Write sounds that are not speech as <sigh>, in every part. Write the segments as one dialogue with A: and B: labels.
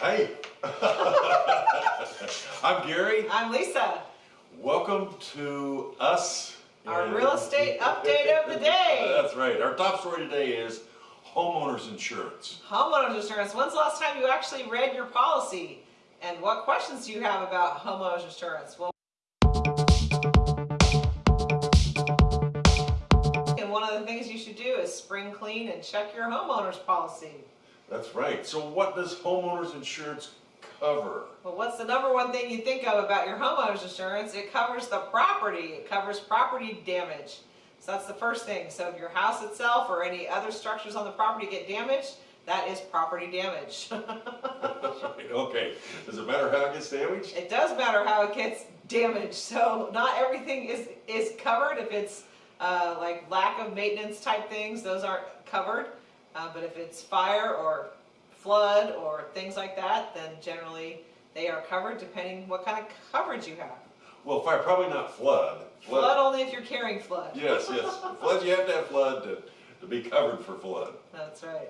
A: Hey. <laughs> I'm Gary.
B: I'm Lisa.
A: Welcome to us.
B: Our real estate update of the day. <laughs>
A: That's right. Our top story today is homeowners insurance.
B: Homeowners insurance. When's the last time you actually read your policy? And what questions do you have about homeowners insurance? Well, and one of the things you should do is spring clean and check your homeowner's policy.
A: That's right. So what does homeowners insurance cover?
B: Well, what's the number one thing you think of about your homeowner's insurance? It covers the property. It covers property damage. So that's the first thing. So if your house itself or any other structures on the property get damaged, that is property damage. <laughs> <laughs>
A: okay. Does it matter how it gets damaged?
B: it does matter how it gets damaged. So not everything is, is covered. If it's uh, like lack of maintenance type things, those aren't covered. Uh, but if it's fire or flood or things like that, then generally they are covered depending what kind of coverage you have.
A: Well, fire, probably not flood.
B: Flood only if you're carrying flood.
A: Yes, yes. Flood, you have to have flood to, to be covered for flood.
B: That's right.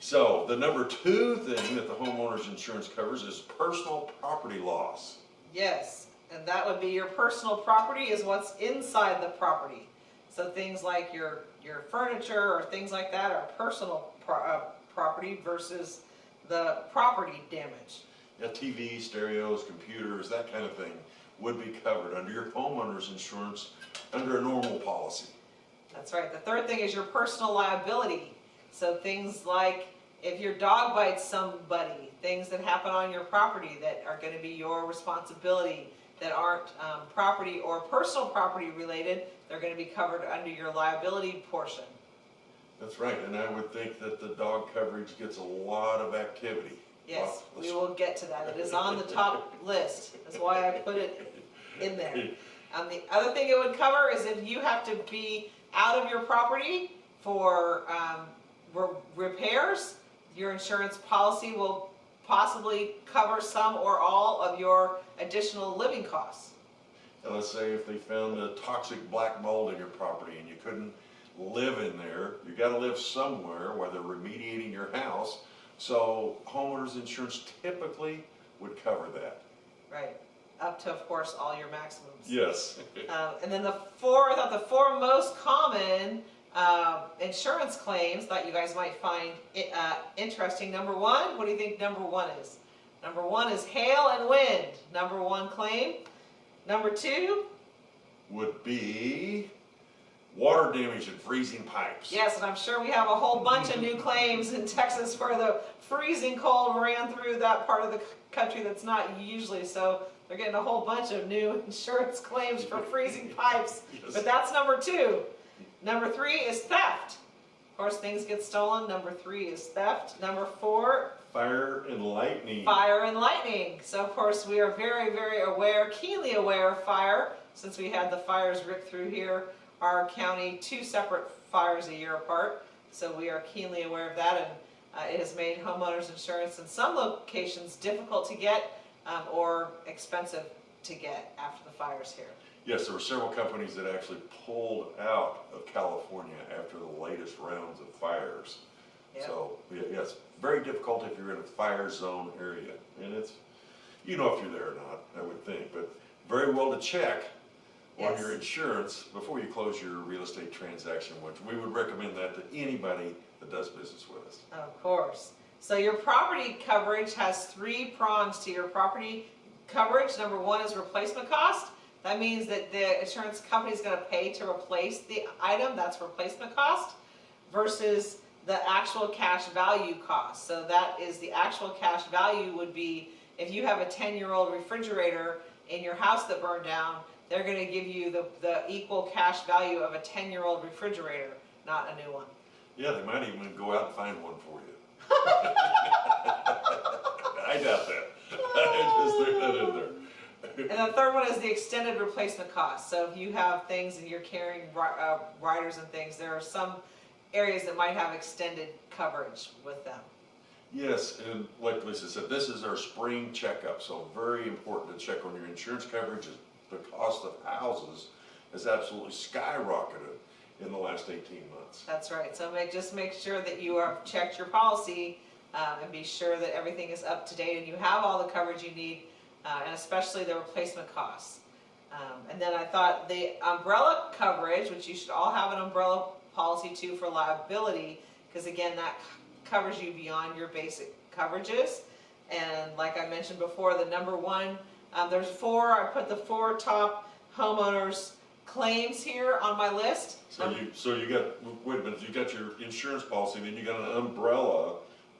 A: So the number two thing that the homeowner's insurance covers is personal property loss.
B: Yes, and that would be your personal property is what's inside the property. So things like your, your furniture or things like that are personal pro- uh, property versus the property damage.
A: Yeah, TV, stereos, computers, that kind of thing would be covered under your homeowner's insurance under a normal policy.
B: That's right. The third thing is your personal liability. So things like if your dog bites somebody, things that happen on your property that are going to be your responsibility that aren't um, property or personal property related, they're going to be covered under your liability portion.
A: That's right, and I would think that the dog coverage gets a lot of activity.
B: Yes, we will get to that. It is on the top <laughs> list. That's why I put it in there. <laughs> Um, the other thing it would cover is if you have to be out of your property for um, re- repairs, your insurance policy will possibly cover some or all of your additional living costs.
A: And let's say if they found a toxic black mold in your property and you couldn't live in there, you gotta live somewhere, whether remediating your house. So homeowner's insurance typically would cover that.
B: Right. Up to, of course, all your maximums.
A: Yes.
B: Um, and then the four, I thought the four most common um, insurance claims that you guys might find uh, interesting. Number one, what do you think number one is? Number one is hail and wind. Number one claim. Number two,
A: Would be water damage and freezing pipes.
B: yes, and I'm sure we have a whole bunch of new claims in Texas where the freezing cold ran through that part of the country that's not usually. So they're getting a whole bunch of new <laughs> insurance claims for freezing pipes. <laughs>
A: Yes.
B: But that's number two. Number three is theft. Of course, things get stolen. Number three is theft. Number four,
A: Fire and lightning.
B: fire and lightning. So, of course, we are very, very aware, keenly aware of fire since we had the fires rip through here, our county, two separate fires a year apart. So, we are keenly aware of that, and uh, it has made homeowners insurance in some locations difficult to get um, or expensive to get after the fires here.
A: Yes, there were several companies that actually pulled out of California after the latest rounds of fires.
B: Yeah.
A: So, yes, very difficult if you're in a fire zone area. And it's, you know if you're there or not, I would think, but very well to check on your insurance before you close your real estate transaction, which we would recommend that to anybody that does business with us.
B: Of course. So your property coverage has three prongs to your property coverage. Number one is replacement cost. That means that the insurance company is going to pay to replace the item, that's replacement cost, versus the actual cash value cost. So that is the actual cash value would be if you have a 10-year-old refrigerator in your house that burned down, they're going to give you the, the equal cash value of a 10-year-old refrigerator, not a new one.
A: Yeah, they might even go out and find one for you. <laughs> <laughs> I doubt that. <laughs> I just threw that in there. <laughs>
B: And the third one is the extended replacement cost. So if you have things and you're carrying uh, riders and things, there are some areas that might have extended coverage with them.
A: Yes, and like Lisa said, this is our spring checkup, so very important to check on your insurance coverage. The cost of houses has absolutely skyrocketed in the last eighteen months.
B: That's right. So make, just make sure that you have checked your policy um, and be sure that everything is up to date and you have all the coverage you need, uh, and especially the replacement costs. Um, and then I thought the umbrella coverage, which you should all have an umbrella policy too for liability, because again, that covers you beyond your basic coverages. And like I mentioned before, the number one, um, there's four, I put the four top homeowners claims here on my list.
A: So
B: Um,
A: you, so you got, wait a minute, you got your insurance policy, then you got an umbrella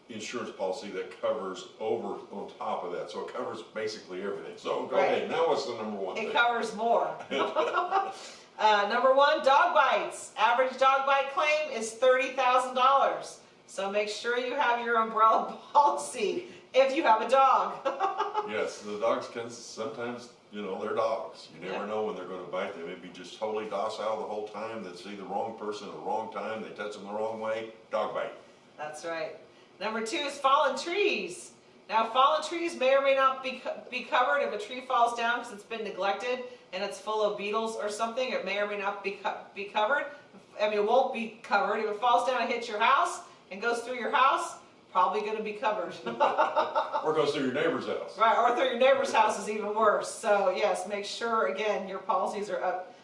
A: insurance policy that covers over on top of that, so it covers basically everything. So go ahead, now what's the number one thing?
B: It covers more. <laughs> <laughs> Uh, number one, dog bites. Average dog bite claim is thirty thousand dollars. So make sure you have your umbrella <laughs> policy if you have a dog.
A: Yes, the dogs can, sometimes, you know, they're dogs. You
B: Yeah.
A: never know when they're gonna bite. They may be just totally docile the whole time. They see the wrong person at the wrong time, they touch them the wrong way, dog bite.
B: That's right. Number two is fallen trees. Now, fallen trees may or may not be, be covered if a tree falls down because it's been neglected and it's full of beetles or something. It may or may not be, co- be covered. I mean, it won't be covered. If it falls down and hits your house and goes through your house, probably going to be covered. <laughs>
A: Or goes through your neighbor's house.
B: Right, or through your neighbor's house is even worse. So yes, make sure, again, your policies are up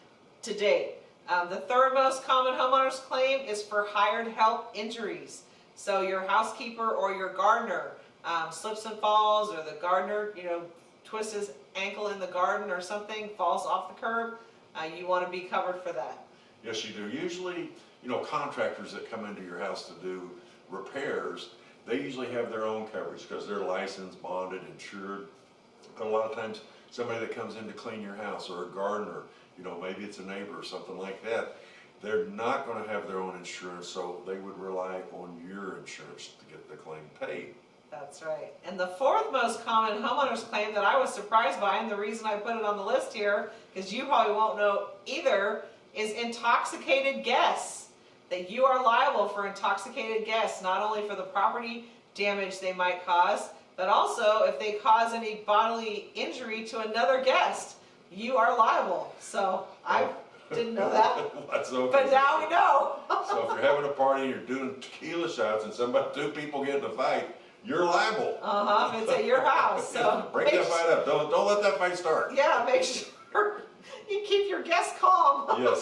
B: to date. Um, the third most common homeowner's claim is for hired help injuries. So your housekeeper or your gardener um, slips and falls, or the gardener, you know, twists his ankle in the garden or something, falls off the curb, uh, you want to be covered for that.
A: Yes, you do. Usually, you know, contractors that come into your house to do repairs, they usually have their own coverage because they're licensed, bonded, insured. But a lot of times, somebody that comes in to clean your house or a gardener, you know, maybe it's a neighbor or something like that, they're not gonna have their own insurance, so they would rely on your insurance to get the claim paid.
B: That's right. And the fourth most common homeowner's claim that I was surprised by, and the reason I put it on the list here, because you probably won't know either, is intoxicated guests. That you are liable for intoxicated guests, not only for the property damage they might cause, but also if they cause any bodily injury to another guest, you are liable. So I didn't know <laughs> that,
A: That's okay.
B: but now we know.
A: So if you're having a party, and you're doing tequila shots and somebody, two people get in a fight, you're liable.
B: Uh-huh, it's at your house, so. <laughs>
A: Break that fight up. Don't, don't let that fight start.
B: Yeah, make sure you keep your guests calm.
A: Yes.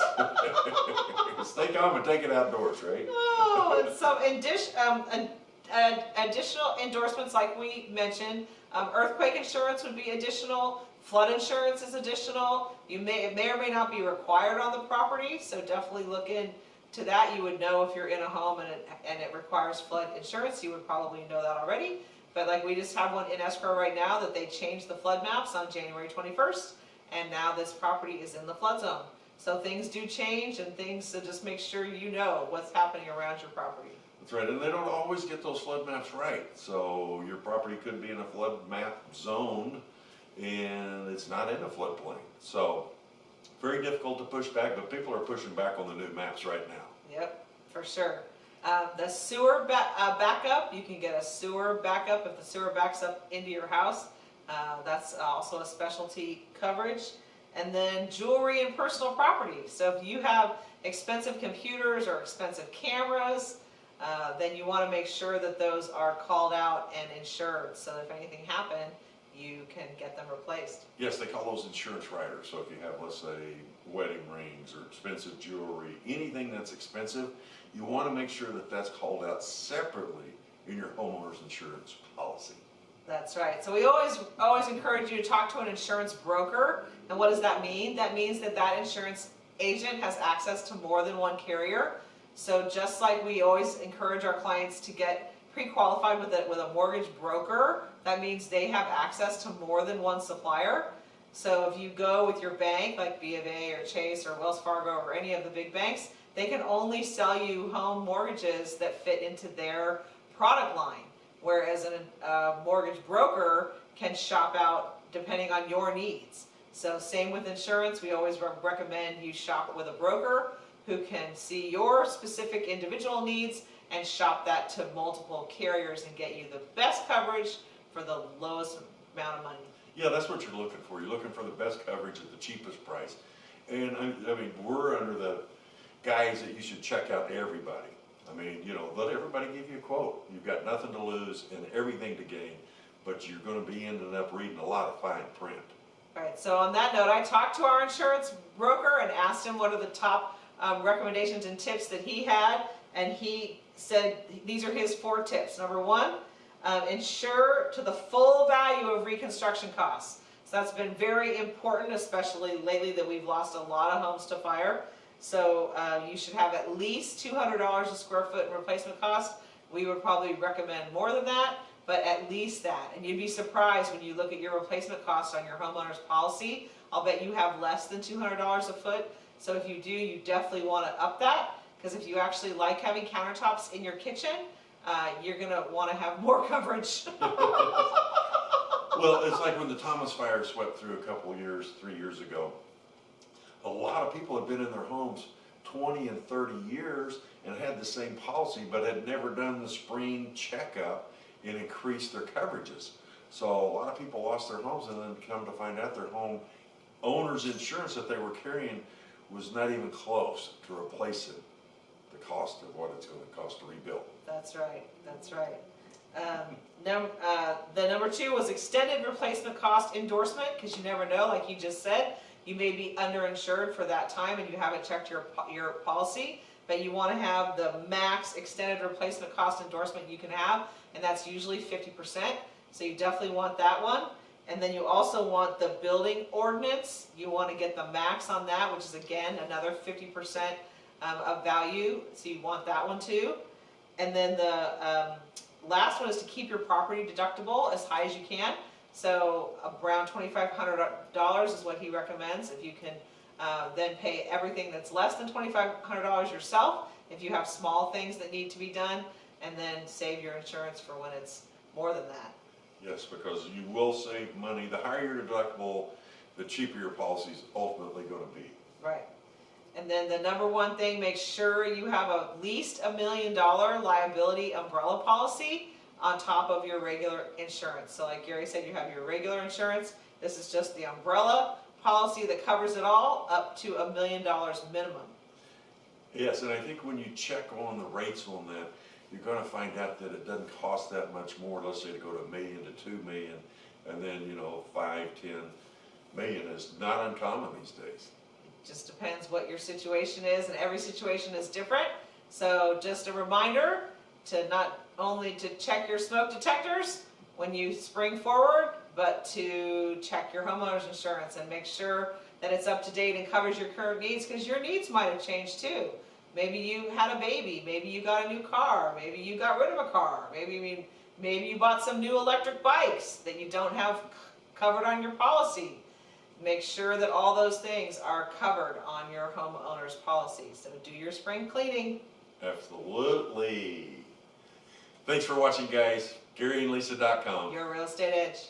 A: <laughs> Stay calm and take it outdoors, right?
B: Oh, and some addition, um, an, an additional endorsements like we mentioned, um, earthquake insurance would be additional, flood insurance is additional. You may, it may or may not be required on the property, so definitely look into that. You would know if you're in a home and it, and it requires flood insurance, you would probably know that already. But like we just have one in escrow right now that they changed the flood maps on January twenty-first, and now this property is in the flood zone. So things do change and things, so just make sure you know what's happening around your property.
A: That's right, and they don't always get those flood maps right. So your property could be in a flood map zone and it's not in a floodplain. So very difficult to push back, but people are pushing back on the new maps right now.
B: Yep, for sure. Um, the sewer ba- uh, backup, you can get a sewer backup if the sewer backs up into your house. Uh, that's also a specialty coverage. And then jewelry and personal property. So if you have expensive computers or expensive cameras, uh, then you want to make sure that those are called out and insured. So if anything happened, you can get them replaced.
A: Yes, they call those insurance riders. So if you have, let's say, wedding rings or expensive jewelry, anything that's expensive, you want to make sure that that's called out separately in your homeowner's insurance policy.
B: That's right. So we always, always encourage you to talk to an insurance broker. And what does that mean? That means that that insurance agent has access to more than one carrier. So just like we always encourage our clients to get pre-qualified with a, with a mortgage broker, that means they have access to more than one supplier. So if you go with your bank, like B of A or Chase or Wells Fargo or any of the big banks, they can only sell you home mortgages that fit into their product line. Whereas a mortgage broker can shop out depending on your needs. So same with insurance, we always re- recommend you shop with a broker who can see your specific individual needs and shop that to multiple carriers and get you the best coverage for the lowest amount of money.
A: Yeah, that's what you're looking for. You're looking for the best coverage at the cheapest price. And I, I mean, we're under the guise that you should check out everybody. I mean, you know, let everybody give you a quote. You've got nothing to lose and everything to gain, but you're gonna be ending up reading a lot of fine print.
B: Alright, so on that note, I talked to our insurance broker and asked him what are the top um, recommendations and tips that he had, and he said, these are his four tips. Number one, um, insure to the full value of reconstruction costs. So that's been very important, especially lately that we've lost a lot of homes to fire. So uh, you should have at least two hundred dollars a square foot in replacement cost. We would probably recommend more than that, but at least that. And you'd be surprised when you look at your replacement cost on your homeowner's policy. I'll bet you have less than two hundred dollars a foot. So if you do, you definitely wanna up that, because if you actually like having countertops in your kitchen, uh, you're gonna wanna have more <laughs> coverage.
A: Well, it's like when the Thomas Fire swept through a couple years, three years ago. A lot of people had been in their homes twenty and thirty years and had the same policy, but had never done the spring checkup and increased their coverages. So a lot of people lost their homes and then come to find out their home owner's insurance that they were carrying was not even close to replace the cost of what it's gonna cost to rebuild.
B: That's right, that's right. Um, uh, the number two was extended replacement cost endorsement, because you never know, like you just said, you may be underinsured for that time and you haven't checked your, your policy, but you wanna have the max extended replacement cost endorsement you can have, and that's usually fifty percent, so you definitely want that one. And then you also want the building ordinance, you wanna get the max on that, which is again, another fifty percent um, of value, so you want that one too. And then the, um, last one is to keep your property deductible as high as you can. So around twenty-five hundred dollars is what he recommends, if you can, uh, then pay everything that's less than twenty-five hundred dollars yourself, if you have small things that need to be done, and then save your insurance for when it's more than that.
A: Yes, because you will save money. The higher your deductible, the cheaper your policy is ultimately gonna be.
B: Right. And then the number one thing, make sure you have at least a million dollar liability umbrella policy on top of your regular insurance. So like Gary said, you have your regular insurance, this is just the umbrella policy that covers it all, up to a million dollars minimum.
A: Yes, and I think when you check on the rates on that, you're gonna find out that it doesn't cost that much more, let's say to go to a million to two million, and then, you know, five, ten million is not uncommon these days.
B: Just depends what your situation is, and every situation is different. So just a reminder to not only to check your smoke detectors when you spring forward, but to check your homeowner's insurance and make sure that it's up to date and covers your current needs, because your needs might have changed too. Maybe you had a baby, maybe you got a new car, maybe you got rid of a car, maybe, maybe you bought some new electric bikes that you don't have covered on your policy. Make sure that all those things are covered on your homeowner's policy. So do your spring cleaning.
A: Absolutely. Thanks for watching, guys. GaryandLisa.com.
B: Your real estate edge.